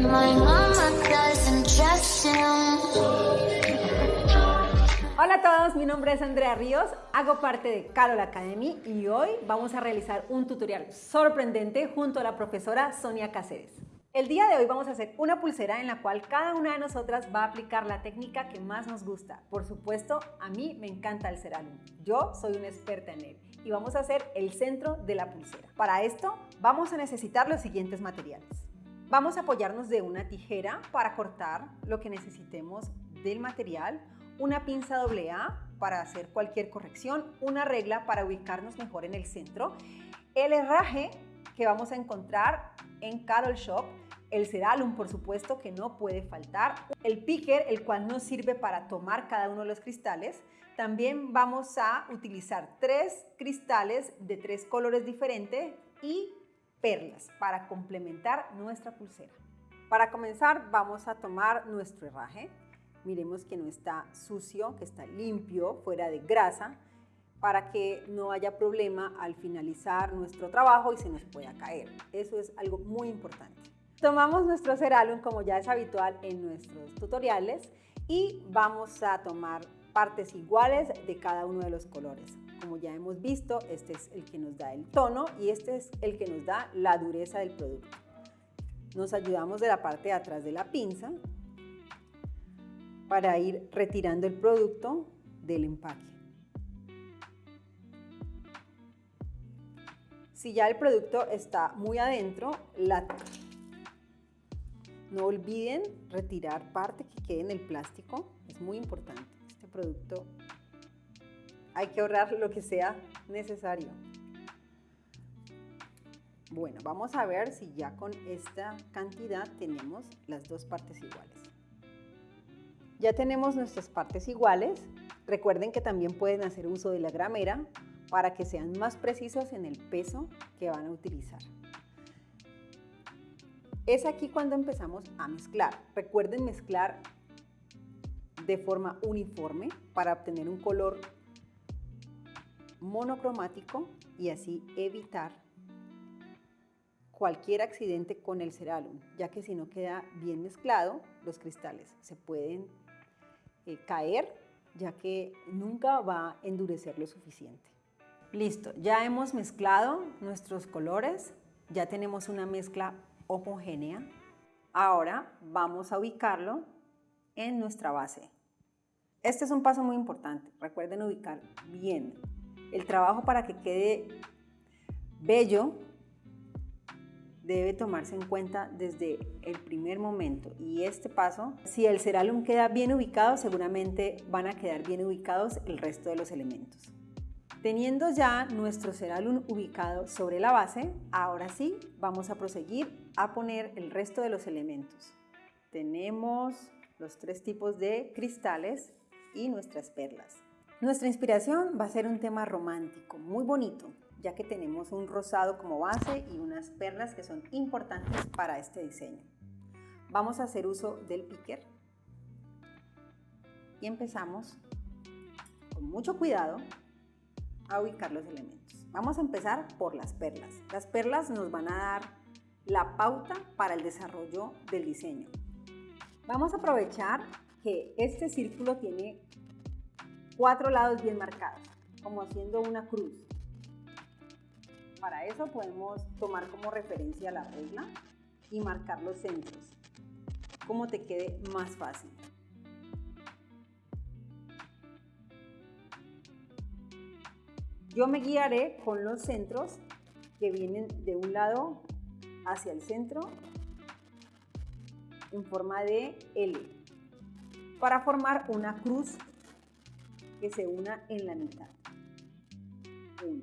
My doesn't trust. Hola a todos, mi nombre es Andrea Ríos, hago parte de Carol Academy y hoy vamos a realizar un tutorial sorprendente junto a la profesora Sonia Cáceres. El día de hoy vamos a hacer una pulsera en la cual cada una de nosotras va a aplicar la técnica que más nos gusta. Por supuesto, a mí me encanta el cerámico. Yo soy una experta en él y vamos a hacer el centro de la pulsera. Para esto vamos a necesitar los siguientes materiales. Vamos a apoyarnos de una tijera para cortar lo que necesitemos del material, una pinza AA para hacer cualquier corrección, una regla para ubicarnos mejor en el centro, el herraje que vamos a encontrar en Carol Shop, el Ceralum, por supuesto, que no puede faltar, el picker, el cual nos sirve para tomar cada uno de los cristales. También vamos a utilizar tres cristales de tres colores diferentes y perlas para complementar nuestra pulsera. Para comenzar vamos a tomar nuestro herraje. Miremos que no está sucio, que está limpio, fuera de grasa, para que no haya problema al finalizar nuestro trabajo y se nos pueda caer. Eso es algo muy importante. Tomamos nuestro ceralum como ya es habitual en nuestros tutoriales y vamos a tomar partes iguales de cada uno de los colores. Como ya hemos visto, este es el que nos da el tono y este es el que nos da la dureza del producto. Nos ayudamos de la parte de atrás de la pinza para ir retirando el producto del empaque. Si ya el producto está muy adentro, la no olviden retirar parte que quede en el plástico, es muy importante. Este producto hay que ahorrar lo que sea necesario. Bueno, vamos a ver si ya con esta cantidad tenemos las dos partes iguales. Ya tenemos nuestras partes iguales. Recuerden que también pueden hacer uso de la gramera para que sean más precisos en el peso que van a utilizar. Es aquí cuando empezamos a mezclar. Recuerden mezclar de forma uniforme para obtener un color monocromático y así evitar cualquier accidente con el ceralum, ya que si no queda bien mezclado, los cristales se pueden eh, caer, ya que nunca va a endurecer lo suficiente. Listo, ya hemos mezclado nuestros colores, ya tenemos una mezcla homogénea. Ahora vamos a ubicarlo en nuestra base. Este es un paso muy importante. Recuerden ubicar bien. El trabajo para que quede bello debe tomarse en cuenta desde el primer momento y este paso, si el ceralum queda bien ubicado, seguramente van a quedar bien ubicados el resto de los elementos. Teniendo ya nuestro ceralum ubicado sobre la base, ahora sí vamos a proseguir a poner el resto de los elementos. Tenemos los tres tipos de cristales y nuestras perlas. Nuestra inspiración va a ser un tema romántico, muy bonito, ya que tenemos un rosado como base y unas perlas que son importantes para este diseño. Vamos a hacer uso del picker y empezamos con mucho cuidado a ubicar los elementos. Vamos a empezar por las perlas. Las perlas nos van a dar la pauta para el desarrollo del diseño. Vamos a aprovechar que este círculo tiene cuatro lados bien marcados, como haciendo una cruz. Para eso podemos tomar como referencia la regla y marcar los centros, como te quede más fácil. Yo me guiaré con los centros que vienen de un lado hacia el centro en forma de L para formar una cruz que se una en la mitad. Uno.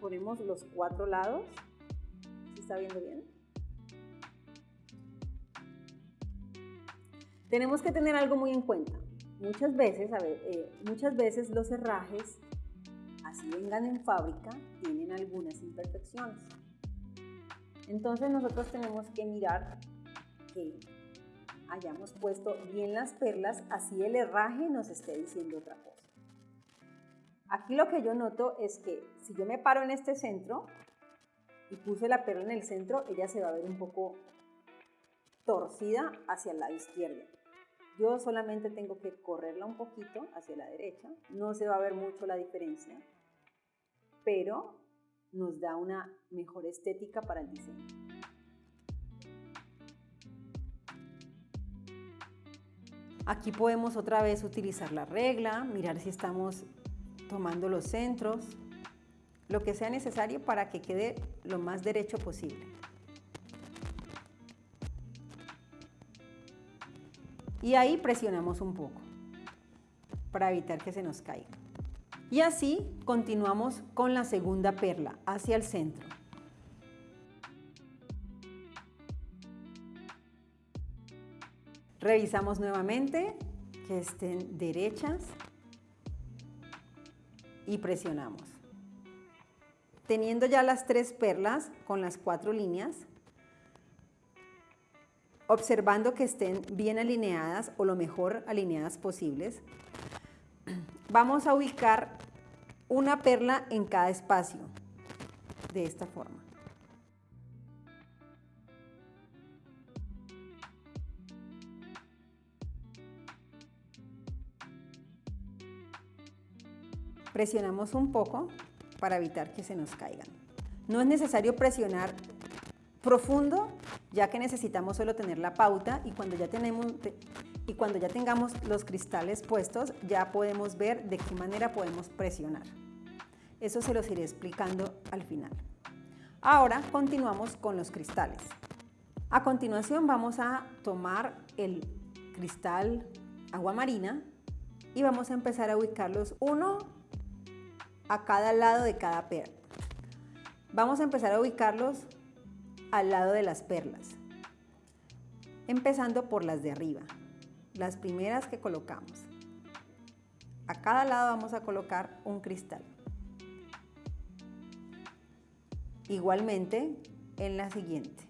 Ponemos los cuatro lados. ¿Se está viendo bien? Tenemos que tener algo muy en cuenta. Muchas veces, eh, muchas veces los herrajes, así vengan en fábrica, tienen algunas imperfecciones. Entonces nosotros tenemos que mirar que hayamos puesto bien las perlas, así el herraje nos esté diciendo otra cosa. Aquí lo que yo noto es que si yo me paro en este centro y puse la perla en el centro, ella se va a ver un poco torcida hacia el lado izquierdo. Yo solamente tengo que correrla un poquito hacia la derecha, no se va a ver mucho la diferencia, pero nos da una mejor estética para el diseño. Aquí podemos otra vez utilizar la regla, mirar si estamos tomando los centros, lo que sea necesario para que quede lo más derecho posible. Y ahí presionamos un poco para evitar que se nos caiga. Y así continuamos con la segunda perla hacia el centro. Revisamos nuevamente que estén derechas y presionamos. Teniendo ya las tres perlas con las cuatro líneas, observando que estén bien alineadas o lo mejor alineadas posibles, vamos a ubicar una perla en cada espacio de esta forma. Presionamos un poco para evitar que se nos caigan. No es necesario presionar profundo, ya que necesitamos solo tener la pauta y cuando ya, tenemos, y cuando ya tengamos los cristales puestos, ya podemos ver de qué manera podemos presionar. Eso se los iré explicando al final. Ahora continuamos con los cristales. A continuación vamos a tomar el cristal agua marina y vamos a empezar a ubicarlos uno a cada lado de cada perla. Vamos a empezar a ubicarlos al lado de las perlas, empezando por las de arriba, las primeras que colocamos. A cada lado vamos a colocar un cristal. Igualmente en la siguiente.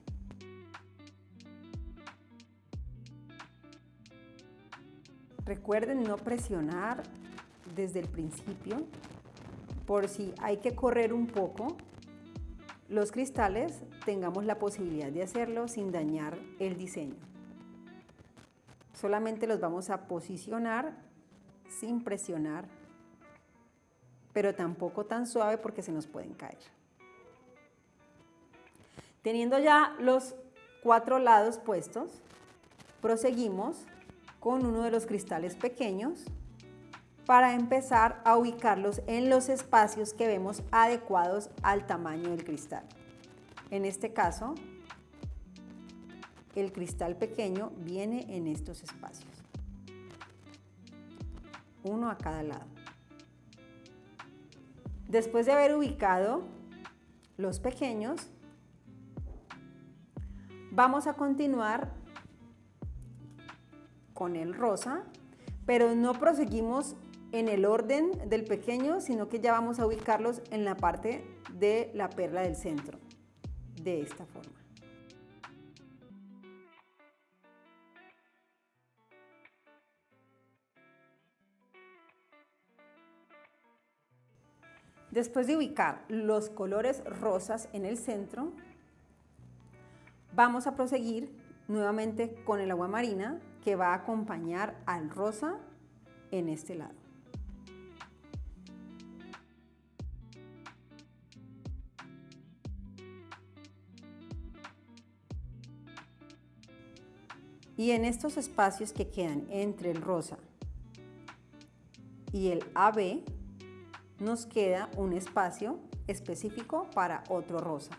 Recuerden no presionar desde el principio por si hay que correr un poco los cristales tengamos la posibilidad de hacerlo sin dañar el diseño. Solamente los vamos a posicionar sin presionar, pero tampoco tan suave porque se nos pueden caer. Teniendo ya los cuatro lados puestos, proseguimos con uno de los cristales pequeños para empezar a ubicarlos en los espacios que vemos adecuados al tamaño del cristal. En este caso, el cristal pequeño viene en estos espacios. Uno a cada lado. Después de haber ubicado los pequeños, vamos a continuar con el rosa, pero no proseguimos en el orden del pequeño, sino que ya vamos a ubicarlos en la parte de la perla del centro, de esta forma. Después de ubicar los colores rosas en el centro, vamos a proseguir nuevamente con el agua marina que va a acompañar al rosa en este lado. Y en estos espacios que quedan entre el rosa y el AB, nos queda un espacio específico para otro rosa.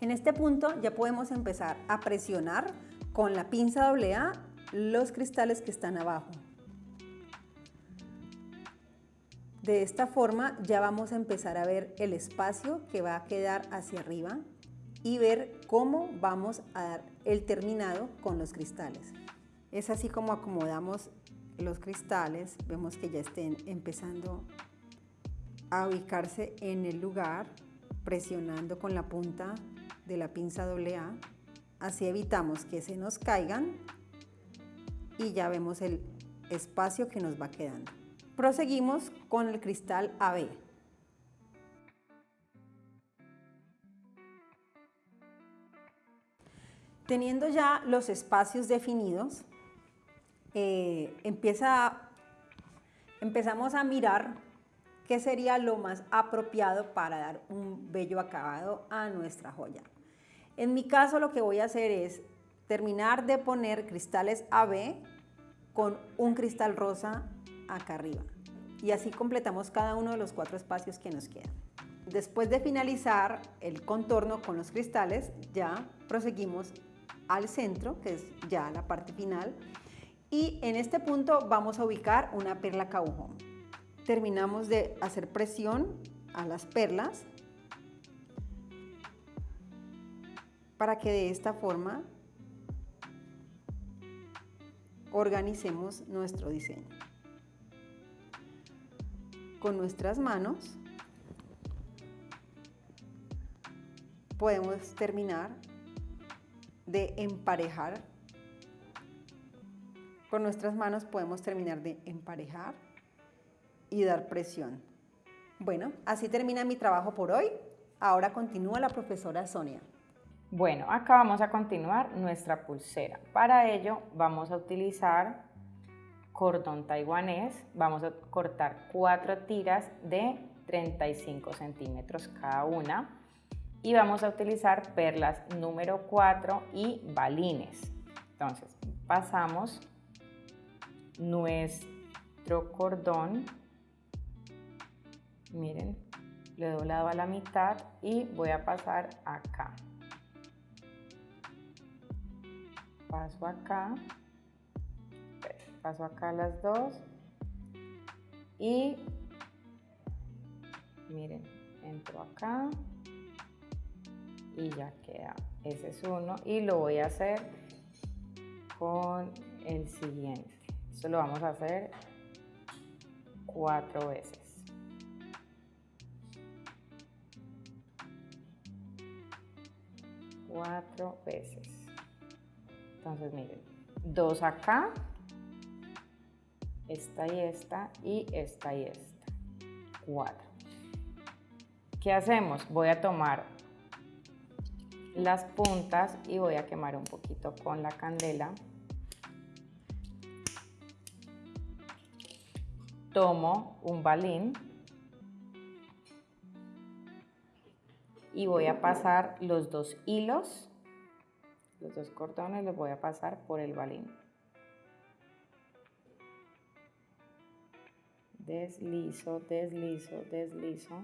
En este punto ya podemos empezar a presionar con la pinza AA los cristales que están abajo. De esta forma ya vamos a empezar a ver el espacio que va a quedar hacia arriba y ver cómo vamos a dar el terminado con los cristales. Es así como acomodamos los cristales, vemos que ya estén empezando a ubicarse en el lugar presionando con la punta de la pinza AA. Así evitamos que se nos caigan y ya vemos el espacio que nos va quedando. Proseguimos con el cristal AB. Teniendo ya los espacios definidos, eh, empieza, empezamos a mirar qué sería lo más apropiado para dar un bello acabado a nuestra joya. En mi caso lo que voy a hacer es terminar de poner cristales AB con un cristal rosa acá arriba. Y así completamos cada uno de los cuatro espacios que nos quedan. Después de finalizar el contorno con los cristales, ya proseguimos al centro, que es ya la parte final. Y en este punto vamos a ubicar una perla caujón. Terminamos de hacer presión a las perlas para que de esta forma organicemos nuestro diseño. Con nuestras manos podemos terminar de emparejar. Con nuestras manos podemos terminar de emparejar y dar presión. Bueno, así termina mi trabajo por hoy. Ahora continúa la profesora Sonia. Bueno, acá vamos a continuar nuestra pulsera. Para ello vamos a utilizar cordón taiwanés. Vamos a cortar cuatro tiras de 35 centímetros cada una y vamos a utilizar perlas número 4 y balines. Entonces, pasamos nuestro cordón, miren, le he doblado a la mitad y voy a pasar acá. Paso acá, paso acá las dos y miren, entro acá y ya queda. Ese es uno y lo voy a hacer con el siguiente. Esto lo vamos a hacer cuatro veces. Cuatro veces. Entonces miren, dos acá, esta y esta, y esta y esta. Cuatro. ¿Qué hacemos? Voy a tomar las puntas y voy a quemar un poquito con la candela. Tomo un balín y voy a pasar los dos hilos, los dos cordones los voy a pasar por el balín. Deslizo, deslizo, deslizo.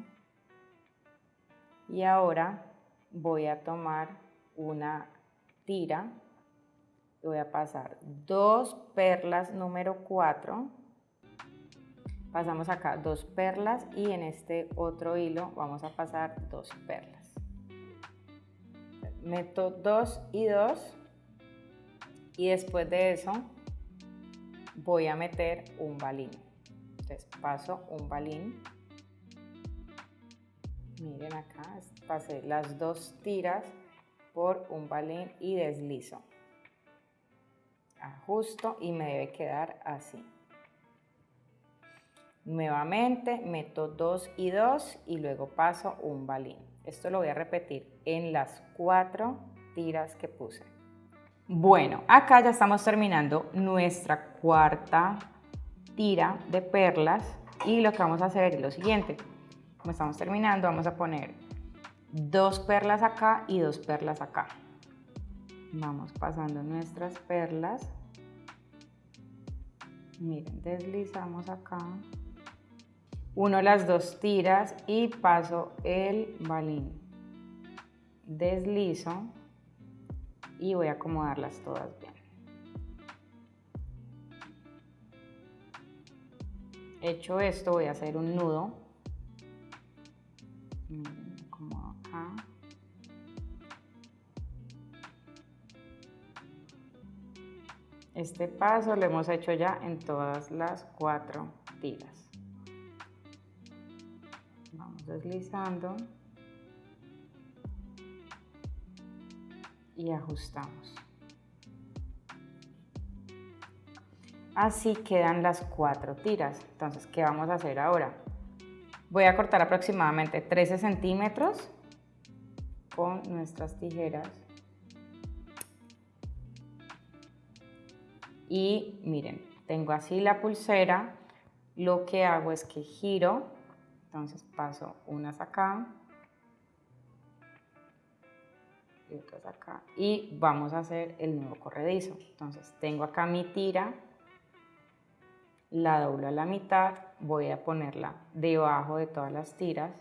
Y ahora voy a tomar una tira voy a pasar dos perlas número 4 pasamos acá dos perlas y en este otro hilo vamos a pasar dos perlas meto dos y dos. Y después de eso voy a meter un balín. Entonces paso un balín. Miren acá pasé las dos tiras por un balín y deslizo. Ajusto y me debe quedar así. Nuevamente meto dos y dos y luego paso un balín esto lo voy a repetir en las cuatro tiras que puse bueno acá ya estamos terminando nuestra cuarta tira de perlas y lo que vamos a hacer es lo siguiente como estamos terminando, vamos a poner dos perlas acá y dos perlas acá. Vamos pasando nuestras perlas. Miren, deslizamos acá. Uno las dos tiras y paso el balín. Deslizo y voy a acomodarlas todas bien. Hecho esto, voy a hacer un nudo como acá. Este paso lo hemos hecho ya en todas las cuatro tiras. Deslizando y ajustamos. Así quedan las cuatro tiras. Entonces, ¿qué vamos a hacer ahora? Voy a cortar aproximadamente 13 centímetros con nuestras tijeras. Y miren, tengo así la pulsera. Lo que hago es que giro. Entonces paso unas acá. Y otras acá. Y vamos a hacer el nuevo corredizo. Entonces tengo acá mi tira la doblo a la mitad, voy a ponerla debajo de todas las tiras.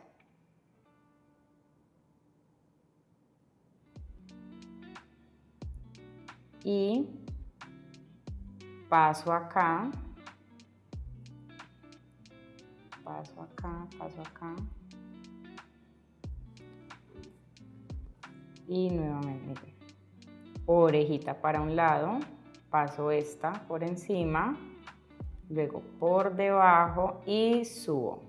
Y paso acá, paso acá, paso acá. Y nuevamente, orejita para un lado, paso esta por encima luego por debajo y subo.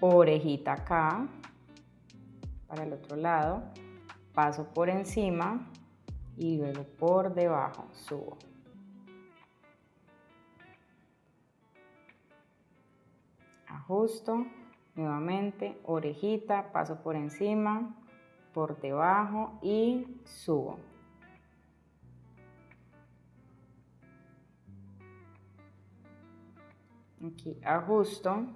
Orejita acá, para el otro lado, paso por encima y luego por debajo, subo. Ajusto, nuevamente, orejita, paso por encima, por debajo y subo. Aquí ajusto.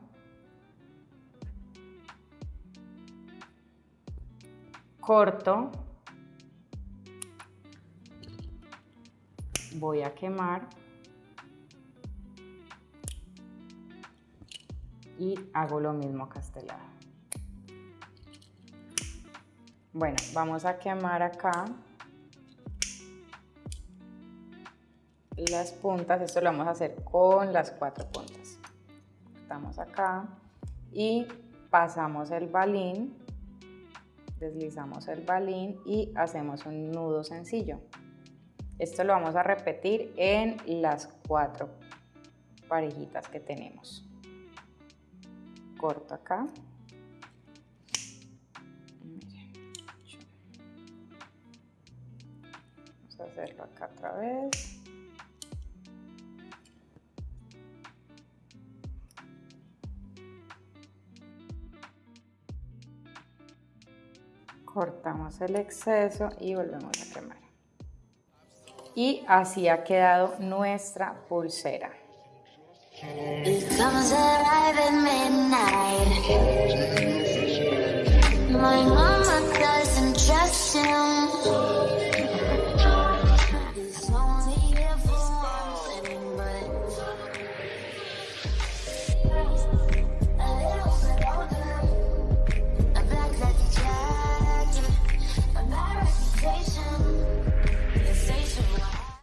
Corto. Voy a quemar. Y hago lo mismo a lado. Bueno, vamos a quemar acá las puntas. Esto lo vamos a hacer con las cuatro puntas. Estamos acá y pasamos el balín, deslizamos el balín y hacemos un nudo sencillo. Esto lo vamos a repetir en las cuatro parejitas que tenemos. Corto acá. hacerlo acá otra vez. Cortamos el exceso y volvemos a quemar y así ha quedado nuestra pulsera.